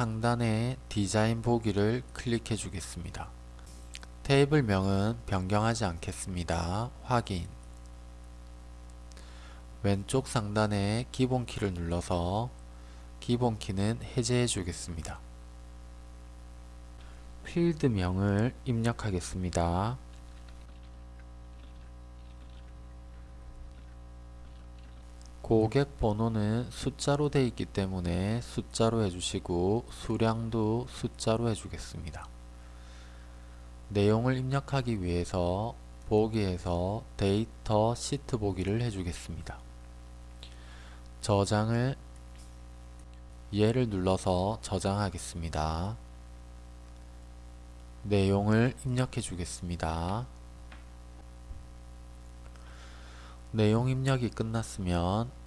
상단의 디자인 보기를 클릭해 주겠습니다. 테이블명은 변경하지 않겠습니다. 확인 왼쪽 상단의 기본키를 눌러서 기본키는 해제해 주겠습니다. 필드명을 입력하겠습니다. 고객 번호는 숫자로 되어 있기 때문에 숫자로 해주시고 수량도 숫자로 해주겠습니다. 내용을 입력하기 위해서 보기에서 데이터 시트 보기를 해주겠습니다. 저장을 얘를 눌러서 저장하겠습니다. 내용을 입력해 주겠습니다. 내용 입력이 끝났으면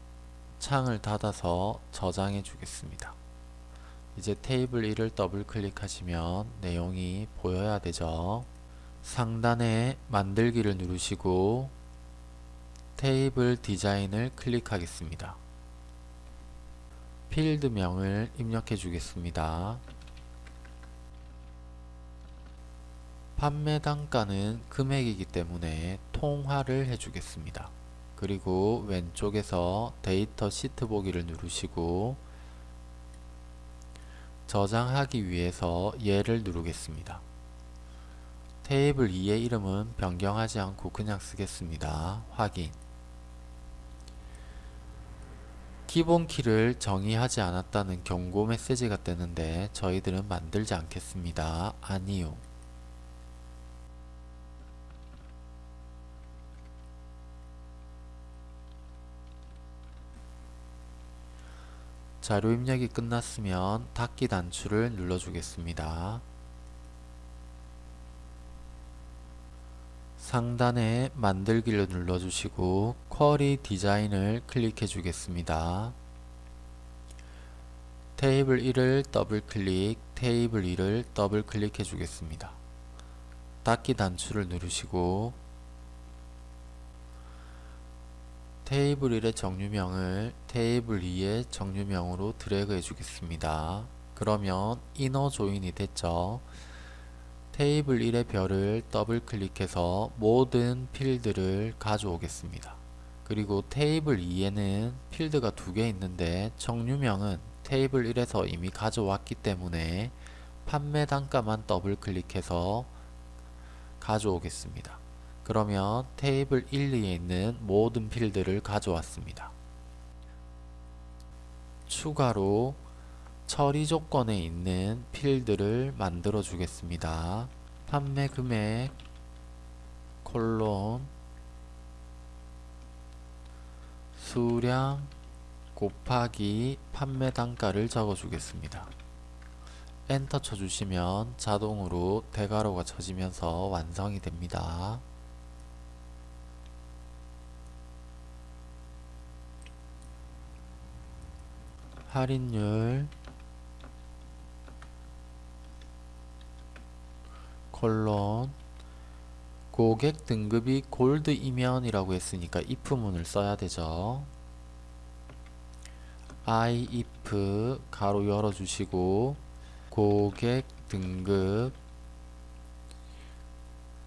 창을 닫아서 저장해 주겠습니다. 이제 테이블 1을 더블 클릭하시면 내용이 보여야 되죠. 상단에 만들기를 누르시고 테이블 디자인을 클릭하겠습니다. 필드명을 입력해 주겠습니다. 판매 단가는 금액이기 때문에 통화를 해주겠습니다. 그리고 왼쪽에서 데이터 시트 보기를 누르시고 저장하기 위해서 얘를 누르겠습니다. 테이블 2의 이름은 변경하지 않고 그냥 쓰겠습니다. 확인 기본 키를 정의하지 않았다는 경고 메시지가 뜨는데 저희들은 만들지 않겠습니다. 아니요. 자료 입력이 끝났으면 닫기 단추를 눌러주겠습니다. 상단에 만들기를 눌러주시고 쿼리 디자인을 클릭해 주겠습니다. 테이블 1을 더블 클릭, 테이블 2를 더블 클릭해 주겠습니다. 닫기 단추를 누르시고 테이블 1의 종류명을 테이블 2의 종류명으로 드래그 해주겠습니다. 그러면 inner join이 됐죠. 테이블 1의 별을 더블 클릭해서 모든 필드를 가져오겠습니다. 그리고 테이블 2에는 필드가 두 개 있는데 종류명은 테이블 1에서 이미 가져왔기 때문에 판매 단가만 더블 클릭해서 가져오겠습니다. 그러면 테이블 1, 2에 있는 모든 필드를 가져왔습니다. 추가로 처리 조건에 있는 필드를 만들어 주겠습니다. 판매 금액 콜론 수량 곱하기 판매 단가를 적어 주겠습니다. 엔터 쳐주시면 자동으로 대괄호가 쳐지면서 완성이 됩니다. 할인율 콜론 고객 등급이 골드이면 이라고 했으니까 if문을 써야 되죠. I if 가로 열어주시고 고객 등급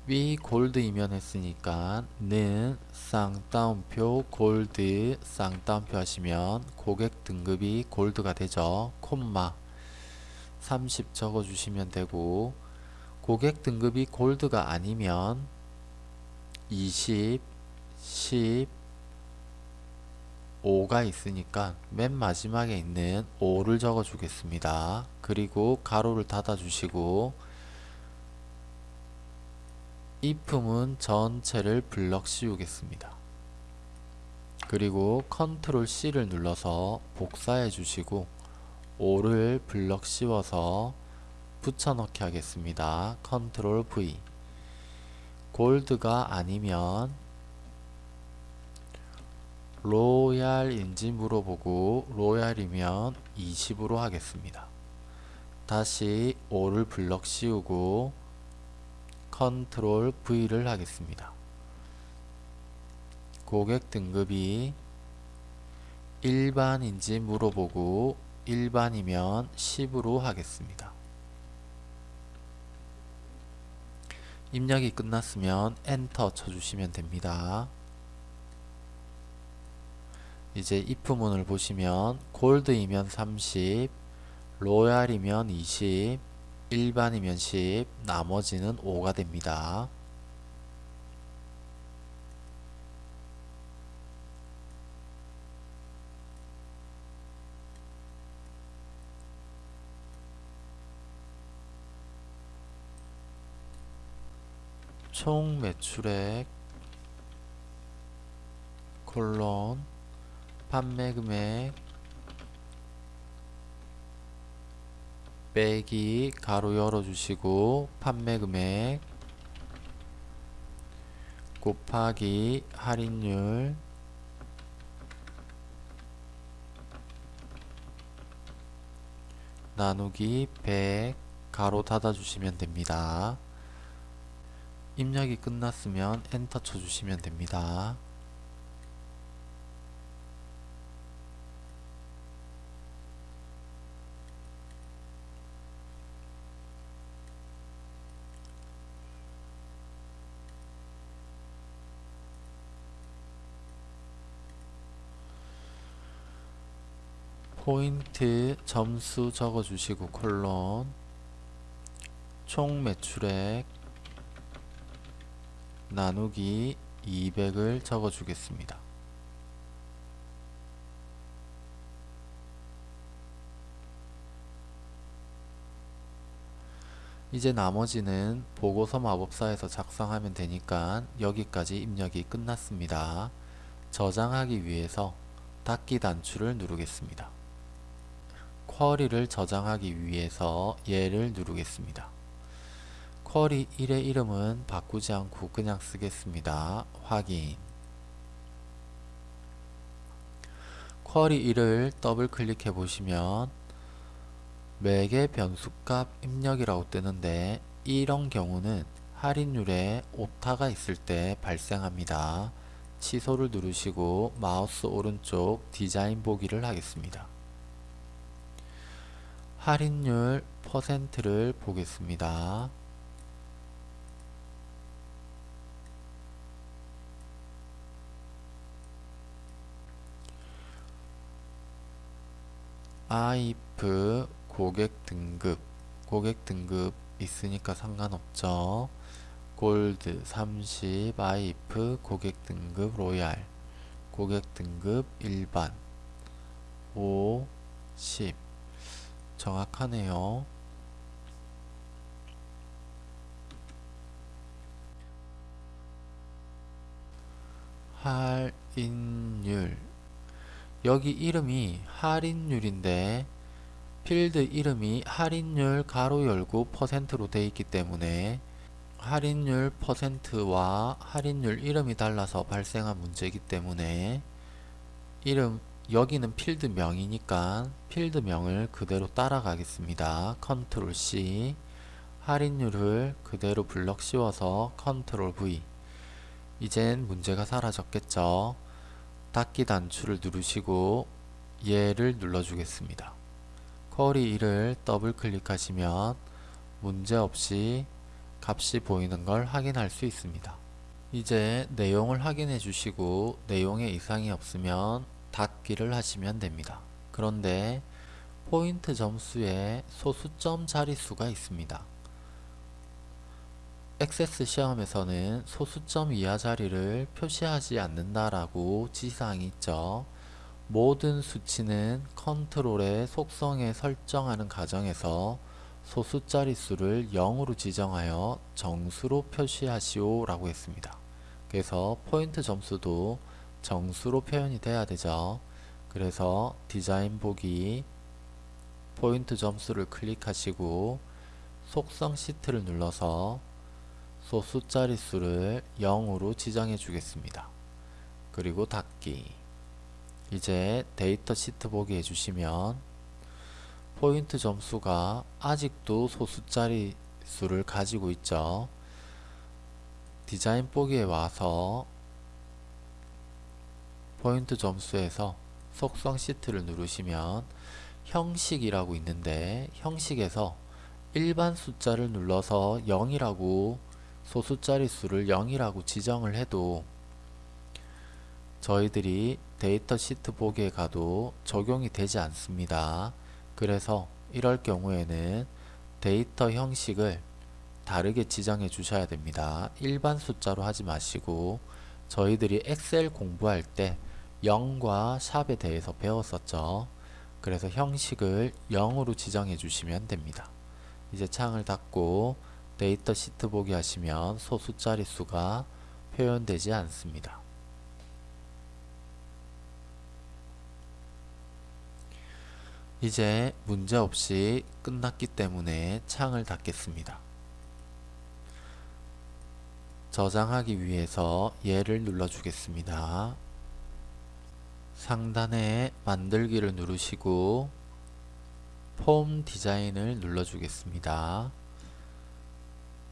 위 골드이면 했으니까 는 쌍따옴표 골드 쌍따옴표 하시면 고객 등급이 골드가 되죠. 콤마. 30 적어주시면 되고 고객 등급이 골드가 아니면 20 10 5가 있으니까 맨 마지막에 있는 5를 적어 주겠습니다. 그리고 괄호를 닫아 주시고 if문 전체를 블럭 씌우겠습니다. 그리고 Ctrl C를 눌러서 복사해 주시고 5를 블럭 씌워서 붙여넣기 하겠습니다. Ctrl V 골드가 아니면 로얄인지 물어보고 로얄이면 20으로 하겠습니다. 다시 5를 블럭 씌우고 Ctrl V를 하겠습니다. 고객 등급이 일반인지 물어보고 일반이면 10으로 하겠습니다. 입력이 끝났으면 엔터 쳐주시면 됩니다. 이제 if문을 보시면 골드이면 30, 로얄이면 20, 일반이면 10, 나머지는 5가 됩니다. 총 매출액 콜론 판매 금액 빼기 가로 열어 주시고 판매 금액 곱하기 할인율 나누기 100 가로 닫아 주시면 됩니다. 입력이 끝났으면 엔터 쳐주시면 됩니다. 포인트 점수 적어주시고 콜론 총 매출액 나누기 200을 적어 주겠습니다. 이제 나머지는 보고서 마법사에서 작성하면 되니까 여기까지 입력이 끝났습니다. 저장하기 위해서 닫기 단추를 누르겠습니다. 쿼리를 저장하기 위해서 얘를 누르겠습니다. 쿼리 1의 이름은 바꾸지 않고 그냥 쓰겠습니다. 확인 쿼리 1을 더블 클릭해 보시면 매개 변수값 입력이라고 뜨는데 이런 경우는 할인율에 오타가 있을 때 발생합니다. 취소를 누르시고 마우스 오른쪽 디자인 보기를 하겠습니다. 할인율 퍼센트를 보겠습니다. 아이프 고객 등급. 고객 등급 있으니까 상관없죠. 골드 30 아이프 고객 등급 로얄. 고객 등급 일반. 5 10 정확하네요. 할인율. 여기 이름이 할인율인데 필드 이름이 할인율 가로 열고 퍼센트로 되어 있기 때문에 할인율 퍼센트와 할인율 이름이 달라서 발생한 문제이기 때문에 이름 여기는 필드 명이니까 필드 명을 그대로 따라가겠습니다. 컨트롤 C 할인율을 그대로 블럭 씌워서 컨트롤 V 이젠 문제가 사라졌겠죠. 닫기 단추를 누르시고 얘를 눌러주겠습니다. 쿼리 1을 더블 클릭하시면 문제없이 값이 보이는 걸 확인할 수 있습니다. 이제 내용을 확인해 주시고 내용에 이상이 없으면 닫기를 하시면 됩니다. 그런데 포인트 점수에 소수점 자릿수가 있습니다. 액세스 시험에서는 소수점 이하 자리를 표시하지 않는다라고 지시사항이 있죠. 모든 수치는 컨트롤의 속성에 설정하는 과정에서 소수 자릿수를 0으로 지정하여 정수로 표시하시오 라고 했습니다. 그래서 포인트 점수도 정수로 표현이 돼야 되죠. 그래서 디자인 보기 포인트 점수를 클릭하시고 속성 시트를 눌러서 소수 자릿수를 0으로 지정해 주겠습니다. 그리고 닫기 이제 데이터 시트 보기 해주시면 포인트 점수가 아직도 소수 자릿수를 가지고 있죠. 디자인 보기에 와서 포인트 점수에서 속성 시트를 누르시면 형식이라고 있는데 형식에서 일반 숫자를 눌러서 0이라고 소수자릿수를 0이라고 지정을 해도 저희들이 데이터 시트 보기에 가도 적용이 되지 않습니다. 그래서 이럴 경우에는 데이터 형식을 다르게 지정해 주셔야 됩니다. 일반 숫자로 하지 마시고 저희들이 엑셀 공부할 때 0과 샵에 대해서 배웠었죠. 그래서 형식을 0으로 지정해 주시면 됩니다. 이제 창을 닫고 데이터 시트 보기 하시면 소수 자릿수가 표현되지 않습니다. 이제 문제없이 끝났기 때문에 창을 닫겠습니다. 저장하기 위해서 얘를 눌러주겠습니다. 상단에 만들기를 누르시고 폼 디자인을 눌러주겠습니다.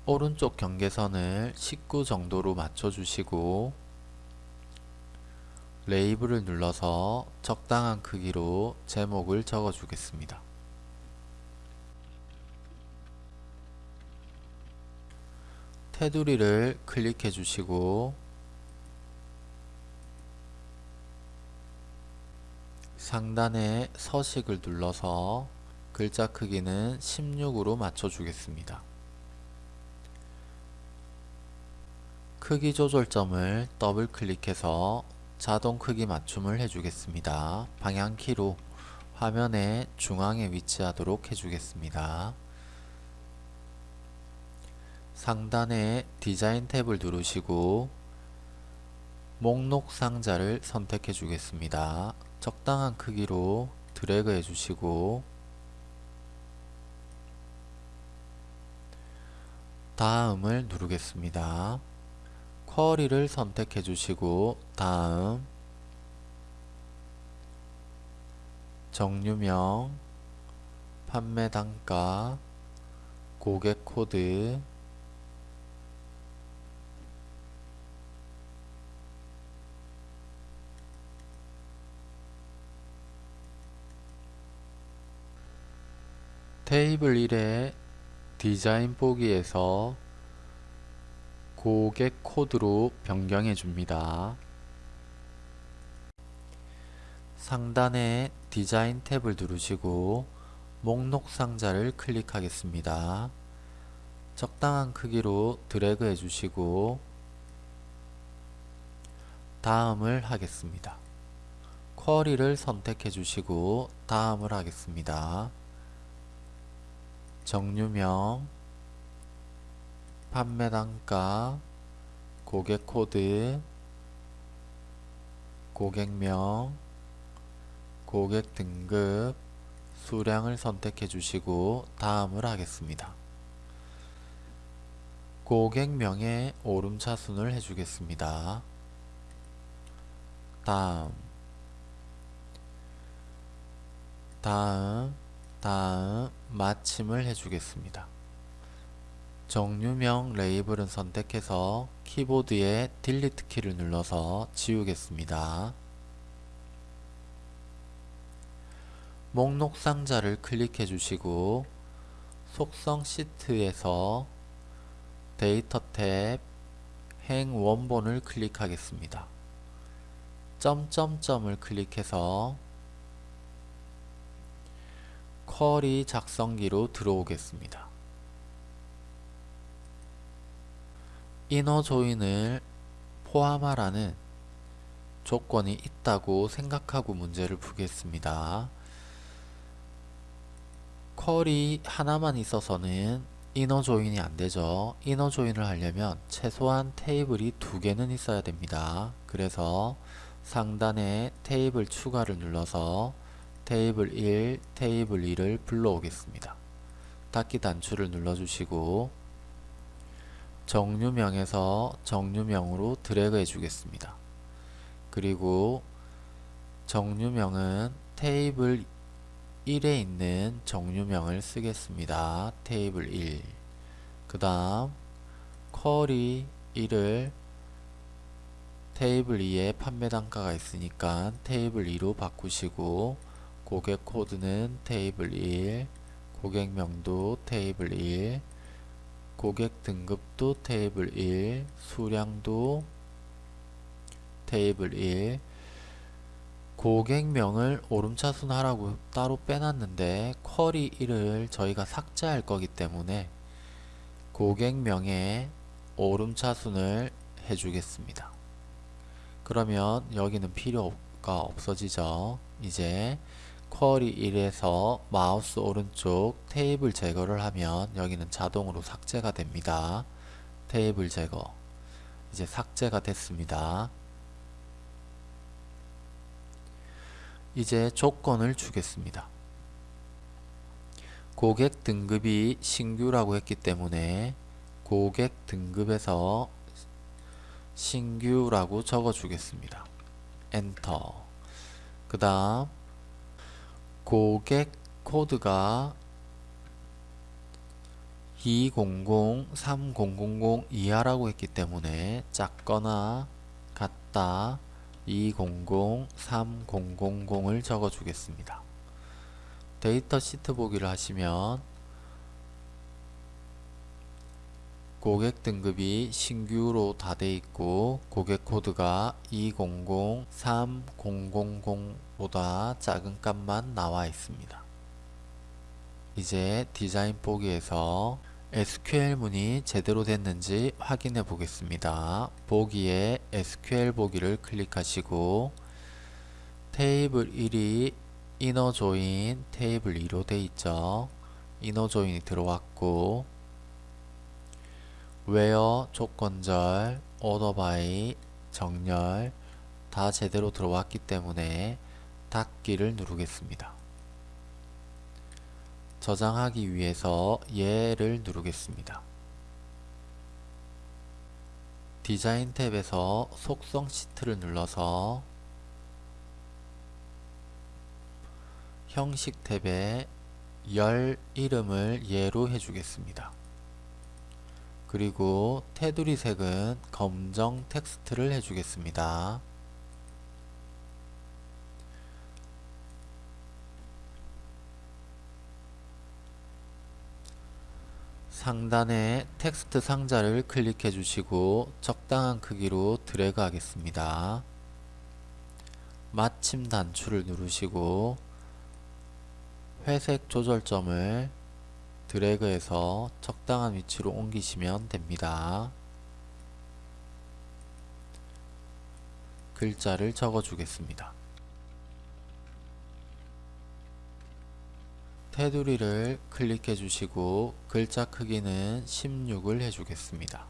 오른쪽 경계선을 19 정도로 맞춰주시고 레이블을 눌러서 적당한 크기로 제목을 적어주겠습니다. 테두리를 클릭해 주시고 상단에 서식을 눌러서 글자 크기는 16으로 맞춰주겠습니다. 크기 조절점을 더블 클릭해서 자동 크기 맞춤을 해주겠습니다. 방향키로 화면의 중앙에 위치하도록 해주겠습니다. 상단에 디자인 탭을 누르시고 목록 상자를 선택해 주겠습니다. 적당한 크기로 드래그 해주시고 다음을 누르겠습니다. 쿼리를 선택해 주시고 다음 정류명 판매 단가 고객 코드 테이블 1의 디자인 보기에서 고객 코드로 변경해 줍니다. 상단에 디자인 탭을 누르시고 목록 상자를 클릭하겠습니다. 적당한 크기로 드래그 해주시고 다음을 하겠습니다. 쿼리를 선택해 주시고 다음을 하겠습니다. 정류명 판매 단가 고객 코드 고객명 고객 등급 수량을 선택해 주시고 다음을 하겠습니다. 고객명에 오름차순을 해주겠습니다. 다음 다음 다음 마침을 해주겠습니다. 정류명 레이블은 선택해서 키보드에 delete 키를 눌러서 지우겠습니다. 목록 상자를 클릭해 주시고 속성 시트에서 데이터 탭 행 원본을 클릭하겠습니다. 점점점을 클릭해서 쿼리 작성기로 들어오겠습니다. 이너 조인을 포함하라는 조건이 있다고 생각하고 문제를 푸겠습니다. 쿼리 하나만 있어서는 이너 조인이 안되죠. 이너 조인을 하려면 최소한 테이블이 두 개는 있어야 됩니다. 그래서 상단에 테이블 추가를 눌러서 테이블 1, 테이블 2를 불러오겠습니다. 닫기 단추를 눌러주시고 정류명에서 정류명으로 드래그 해주겠습니다. 그리고 정류명은 테이블 1에 있는 정류명을 쓰겠습니다. 테이블 1. 그 다음 쿼리 1을 테이블 2에 판매 단가가 있으니까 테이블 2로 바꾸시고 고객 코드는 테이블 1, 고객명도 테이블 1, 고객 등급도 테이블 1, 수량도 테이블 1, 고객명을 오름차순하라고 따로 빼놨는데 쿼리 1을 저희가 삭제할 거기 때문에 고객명에 오름차순을 해주겠습니다. 그러면 여기는 필요가 없어지죠. 이제 쿼리 1에서 마우스 오른쪽 테이블 제거를 하면 여기는 자동으로 삭제가 됩니다. 테이블 제거 이제 삭제가 됐습니다. 이제 조건을 주겠습니다. 고객 등급이 신규라고 했기 때문에 고객 등급에서 신규라고 적어 주겠습니다. 엔터 그 다음 고객 코드가 200, 3000 이하라고 했기 때문에 작거나 같다 200, 3000을 적어 주겠습니다. 데이터 시트 보기를 하시면 고객 등급이 신규로 다 돼 있고 고객 코드가 200, 3000보다 작은 값만 나와 있습니다. 이제 디자인 보기에서 SQL 문이 제대로 됐는지 확인해 보겠습니다. 보기에 SQL 보기를 클릭하시고 테이블 1이 inner join 테이블 2로 돼 있죠. inner join이 들어왔고 웨어 조건절 order by 정렬 다 제대로 들어왔기 때문에 닫기를 누르겠습니다. 저장하기 위해서 예를 누르겠습니다. 디자인 탭에서 속성 시트를 눌러서 형식 탭에 열 이름을 예로 해주겠습니다. 그리고 테두리 색은 검정 텍스트를 해주겠습니다. 상단에 텍스트 상자를 클릭해 주시고 적당한 크기로 드래그 하겠습니다. 마침 단추를 누르시고 회색 조절점을 드래그해서 적당한 위치로 옮기시면 됩니다. 글자를 적어 주겠습니다. 테두리를 클릭해 주시고 글자 크기는 16을 해주겠습니다.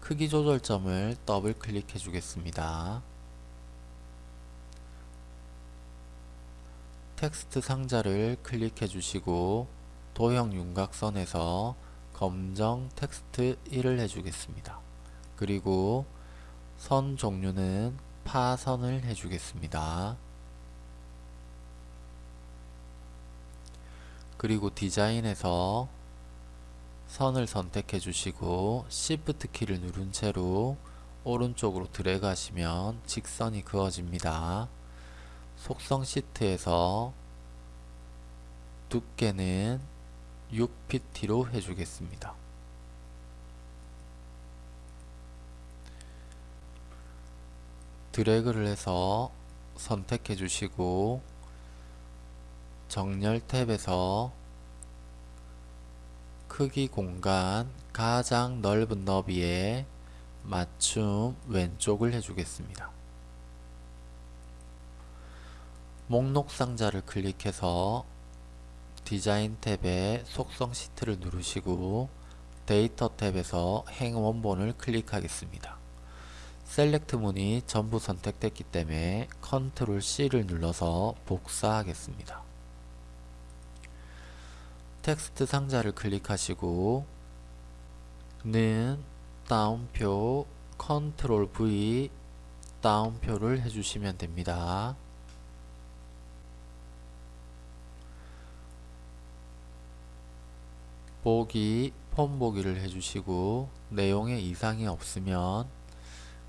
크기 조절점을 더블 클릭해 주겠습니다. 텍스트 상자를 클릭해 주시고 도형 윤곽선에서 검정 텍스트 1을 해주겠습니다. 그리고 선 종류는 파선을 해주겠습니다. 그리고 디자인에서 선을 선택해 주시고 Shift 키를 누른 채로 오른쪽으로 드래그 하시면 직선이 그어집니다. 속성 시트에서 두께는 6pt로 해주겠습니다. 드래그를 해서 선택해 주시고 정렬 탭에서 크기 공간 가장 넓은 너비에 맞춤 왼쪽을 해주겠습니다. 목록 상자를 클릭해서 디자인 탭에 속성 시트를 누르시고 데이터 탭에서 행 원본을 클릭하겠습니다. select 문이 전부 선택됐기 때문에 컨트롤 C를 눌러서 복사하겠습니다. 텍스트 상자를 클릭하시고 는 따옴표 컨트롤 V 따옴표를 해주시면 됩니다. 보기 폼 보기를 해주시고 내용에 이상이 없으면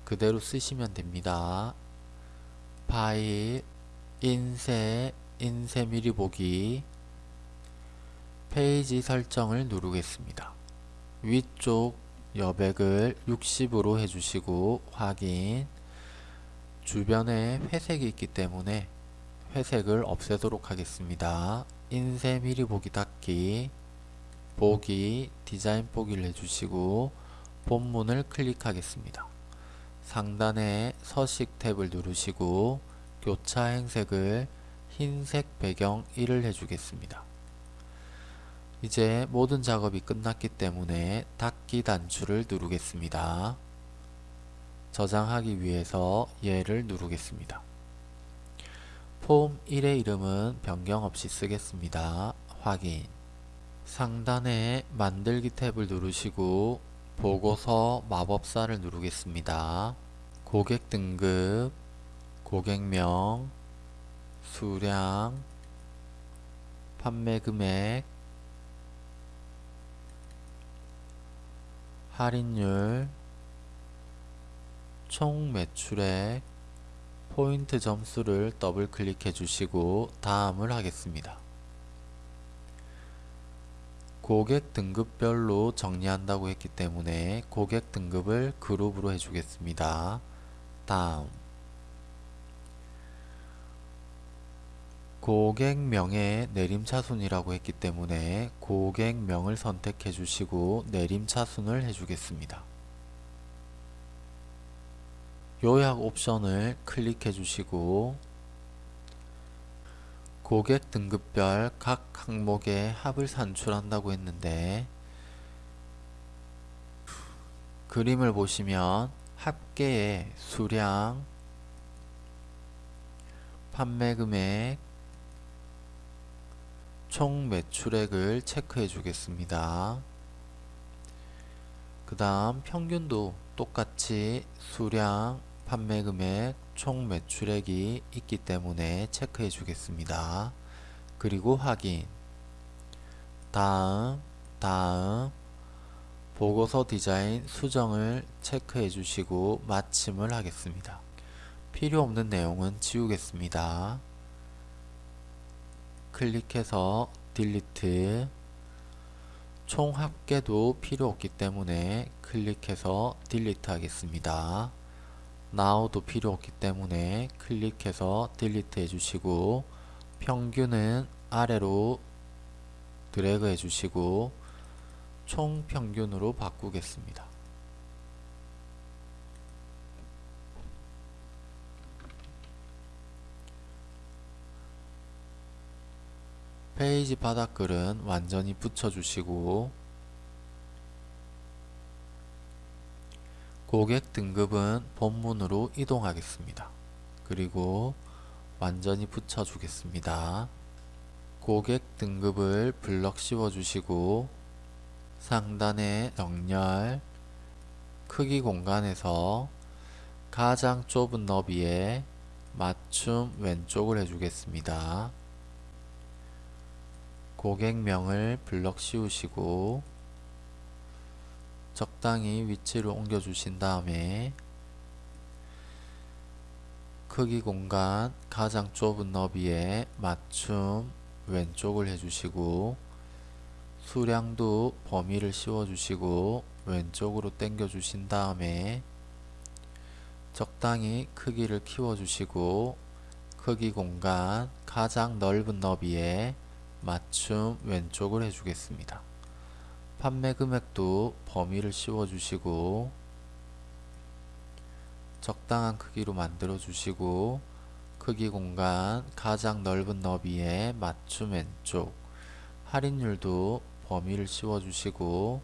그대로 쓰시면 됩니다. 파일 인쇄, 인쇄 미리 보기, 페이지 설정을 누르겠습니다. 위쪽 여백을 60으로 해주시고 확인 주변에 회색이 있기 때문에 회색을 없애도록 하겠습니다. 인쇄 미리 보기 닫기 보기 디자인 보기를 해주시고 본문을 클릭하겠습니다. 상단에 서식 탭을 누르시고 교차 행색을 흰색 배경 1을 해주겠습니다. 이제 모든 작업이 끝났기 때문에 닫기 단추를 누르겠습니다. 저장하기 위해서 얘를 누르겠습니다. 폼 1의 이름은 변경 없이 쓰겠습니다. 확인 상단에 만들기 탭을 누르시고 보고서 마법사를 누르겠습니다. 고객 등급, 고객명, 수량, 판매 금액, 할인율, 총 매출액, 포인트 점수를 더블 클릭해 주시고 다음을 하겠습니다. 고객 등급별로 정리한다고 했기 때문에 고객 등급을 그룹으로 해주겠습니다. 다음 고객명의 내림차순이라고 했기 때문에 고객명을 선택해 주시고 내림차순을 해주겠습니다. 요약 옵션을 클릭해 주시고 고객 등급별 각 항목의 합을 산출한다고 했는데 그림을 보시면 합계의 수량, 판매 금액, 총 매출액을 체크해 주겠습니다. 그 다음 평균도 똑같이 수량, 판매 금액, 총 매출액이 있기 때문에 체크해 주겠습니다. 그리고 확인 다음 다음 보고서 디자인 수정을 체크해 주시고 마침을 하겠습니다. 필요 없는 내용은 지우겠습니다. 클릭해서 딜리트 총 합계도 필요 없기 때문에 클릭해서 딜리트 하겠습니다. Now도 필요 없기 때문에 클릭해서 딜리트 해주시고 평균은 아래로 드래그 해주시고 총 평균으로 바꾸겠습니다. 페이지 바닥글은 완전히 붙여주시고 고객 등급은 본문으로 이동하겠습니다. 그리고 완전히 붙여주겠습니다. 고객 등급을 블럭 씌워주시고 상단에 정렬 크기 공간에서 가장 좁은 너비에 맞춤 왼쪽을 해주겠습니다. 고객명을 블럭 씌우시고 적당히 위치를 옮겨 주신 다음에 크기 공간 가장 좁은 너비에 맞춤 왼쪽을 해주시고 수량도 범위를 씌워 주시고 왼쪽으로 당겨 주신 다음에 적당히 크기를 키워 주시고 크기 공간 가장 넓은 너비에 맞춤 왼쪽을 해주겠습니다. 판매 금액도 범위를 씌워 주시고 적당한 크기로 만들어 주시고 크기 공간 가장 넓은 너비에 맞춤 왼쪽 할인율도 범위를 씌워 주시고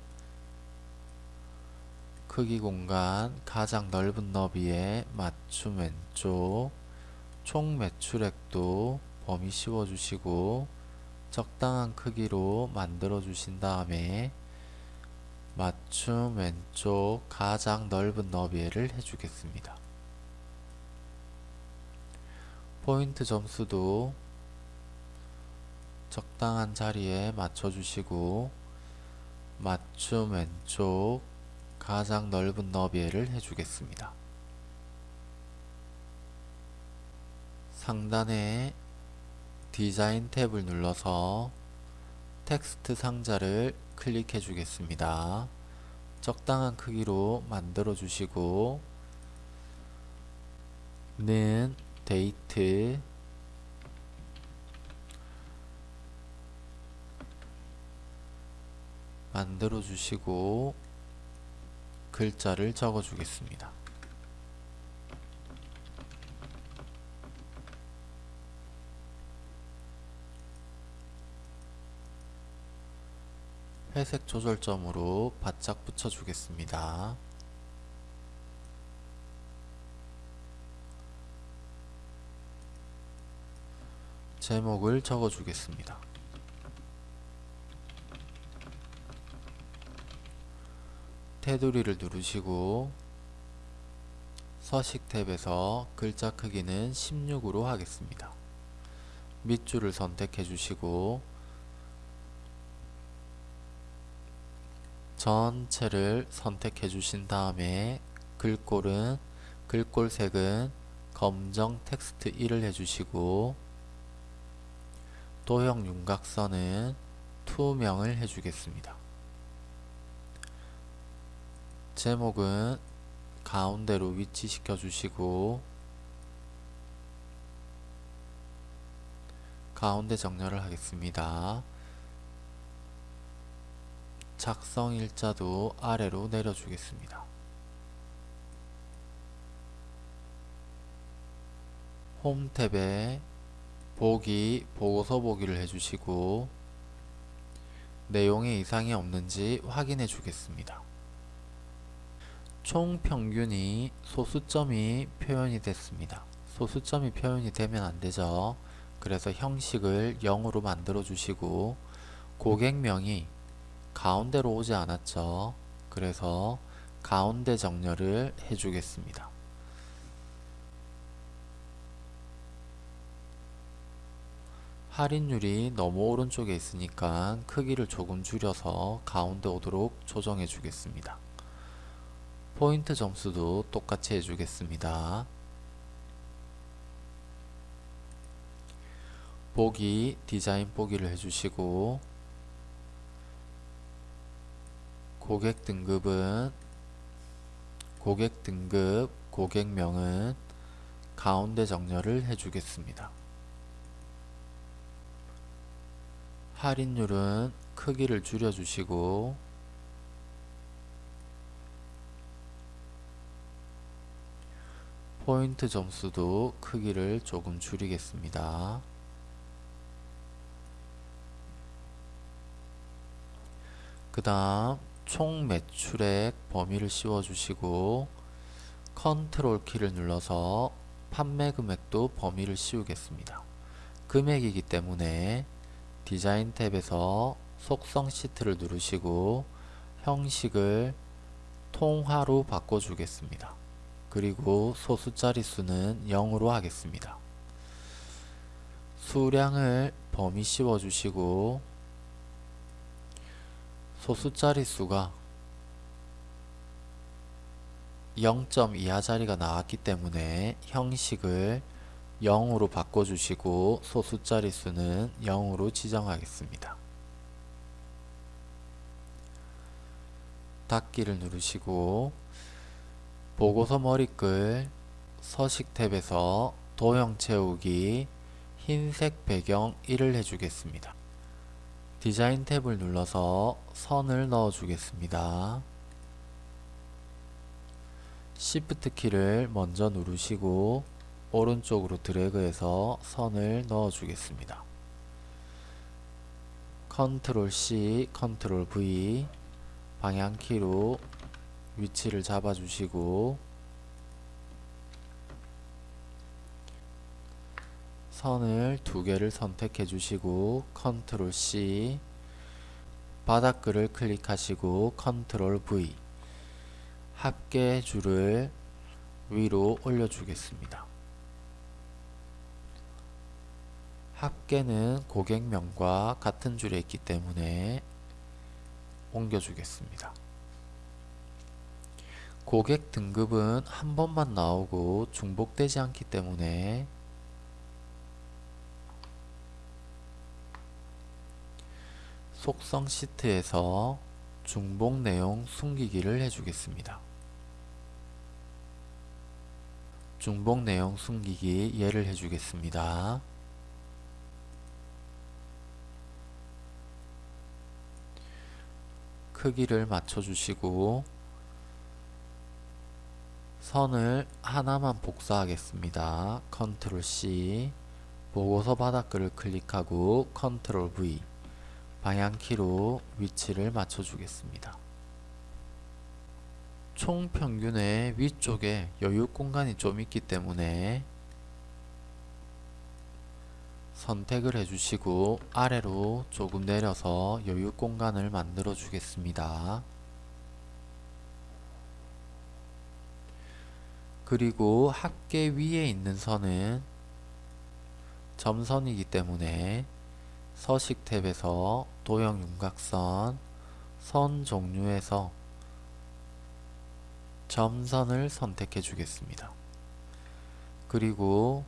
크기 공간 가장 넓은 너비에 맞춤 왼쪽 총 매출액도 범위 씌워 주시고 적당한 크기로 만들어 주신 다음에 맞춤 왼쪽 가장 넓은 너비를 해주겠습니다. 포인트 점수도 적당한 자리에 맞춰주시고 맞춤 왼쪽 가장 넓은 너비를 해주겠습니다. 상단에 디자인 탭을 눌러서 텍스트 상자를 클릭해 주겠습니다. 적당한 크기로 만들어 주시고 는 데이트 만들어 주시고 글자를 적어 주겠습니다. 회색 조절점으로 바짝 붙여 주겠습니다. 제목을 적어 주겠습니다. 테두리를 누르시고 서식 탭에서 글자 크기는 16으로 하겠습니다. 밑줄을 선택해 주시고 전체를 선택해 주신 다음에 글꼴은 글꼴 색은 검정 텍스트 1을 해주시고 도형 윤곽선은 투명을 해주겠습니다. 제목은 가운데로 위치시켜 주시고 가운데 정렬을 하겠습니다. 작성 일자도 아래로 내려주겠습니다. 홈 탭에 보기, 보고서 보기를 해주시고 내용에 이상이 없는지 확인해 주겠습니다. 총 평균이 소수점이 표현이 됐습니다. 소수점이 표현이 되면 안되죠. 그래서 형식을 0으로 만들어 주시고 고객명이 가운데로 오지 않았죠. 그래서 가운데 정렬을 해주겠습니다. 할인율이 너무 오른쪽에 있으니까 크기를 조금 줄여서 가운데 오도록 조정해 주겠습니다. 포인트 점수도 똑같이 해주겠습니다. 보기, 디자인 보기를 해주시고 고객 등급은 고객 등급, 고객명은 가운데 정렬을 해주겠습니다. 할인율은 크기를 줄여주시고 포인트 점수도 크기를 조금 줄이겠습니다. 그 다음 총 매출액 범위를 씌워주시고 컨트롤 키를 눌러서 판매 금액도 범위를 씌우겠습니다. 금액이기 때문에 디자인 탭에서 속성 시트를 누르시고 형식을 통화로 바꿔주겠습니다. 그리고 소수 자릿수는 0으로 하겠습니다. 수량을 범위 씌워주시고 소수 자릿수가 0점 이하 자리가 나왔기 때문에 형식을 0으로 바꿔주시고 소수 자릿수는 0으로 지정하겠습니다. 닫기를 누르시고 보고서 머리글 서식 탭에서 도형 채우기 흰색 배경 1을 해주겠습니다. 디자인 탭을 눌러서 선을 넣어 주겠습니다. Shift 키를 먼저 누르시고 오른쪽으로 드래그해서 선을 넣어 주겠습니다. 컨트롤 C, 컨트롤 V 방향키로 위치를 잡아 주시고 선을 두 개를 선택해 주시고 컨트롤 C 바닥글을 클릭하시고 컨트롤 V 합계 줄을 위로 올려 주겠습니다. 합계는 고객명과 같은 줄에 있기 때문에 옮겨 주겠습니다. 고객 등급은 한 번만 나오고 중복되지 않기 때문에 속성 시트에서 중복 내용 숨기기를 해주겠습니다. 중복 내용 숨기기 예를 해주겠습니다. 크기를 맞춰주시고 선을 하나만 복사하겠습니다. 컨트롤 C 보고서 바닥글을 클릭하고 컨트롤 V 방향키로 위치를 맞춰주겠습니다. 총 평균의 위쪽에 여유 공간이 좀 있기 때문에 선택을 해주시고 아래로 조금 내려서 여유 공간을 만들어 주겠습니다. 그리고 합계 위에 있는 선은 점선이기 때문에 서식 탭에서 도형 윤곽선 선 종류에서 점선을 선택해 주겠습니다. 그리고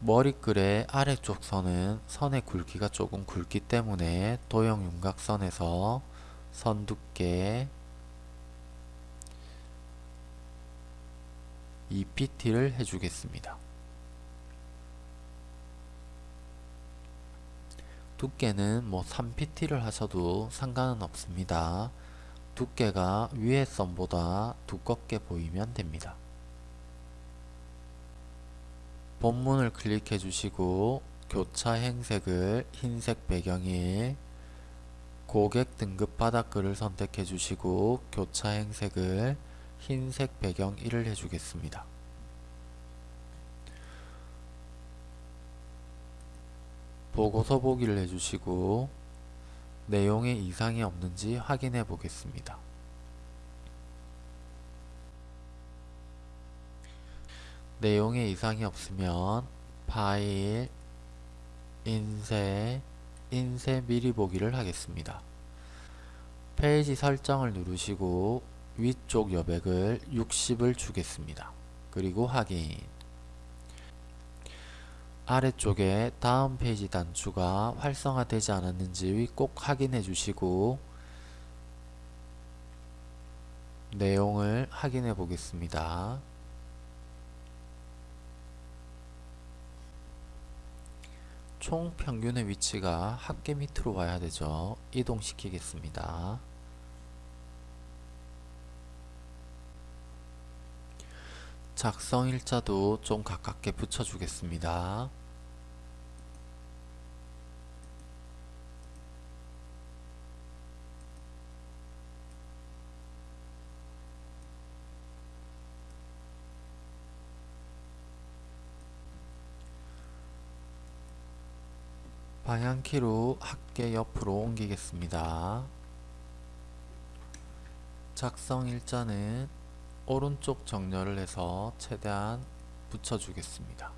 머리글의 아래쪽 선은 선의 굵기가 조금 굵기 때문에 도형 윤곽선에서 선 두께 2pt를 해주겠습니다. 두께는 뭐 3pt를 하셔도 상관은 없습니다. 두께가 위의 선보다 두껍게 보이면 됩니다. 본문을 클릭해 주시고 교차 행색을 흰색 배경일 고객 등급 바닥글을 선택해 주시고 교차 행색을 흰색 배경 1을 해주겠습니다. 보고서 보기를 해주시고 내용에 이상이 없는지 확인해 보겠습니다. 내용에 이상이 없으면 파일, 인쇄, 인쇄 미리 보기를 하겠습니다. 페이지 설정을 누르시고 위쪽 여백을 60을 주겠습니다. 그리고 확인 아래쪽에 다음 페이지 단추가 활성화되지 않았는지 꼭 확인해 주시고 내용을 확인해 보겠습니다. 총 평균의 위치가 합계 밑으로 와야 되죠. 이동시키겠습니다. 작성 일자도 좀 가깝게 붙여주겠습니다. 방향키로 합계 옆으로 옮기겠습니다. 작성 일자는 오른쪽 정렬을 해서 최대한 붙여주겠습니다.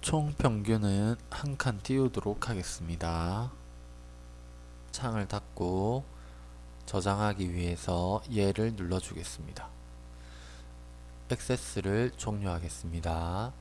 총 평균은 한 칸 띄우도록 하겠습니다. 창을 닫고 저장하기 위해서 예를 눌러주겠습니다. 액세스를 종료하겠습니다.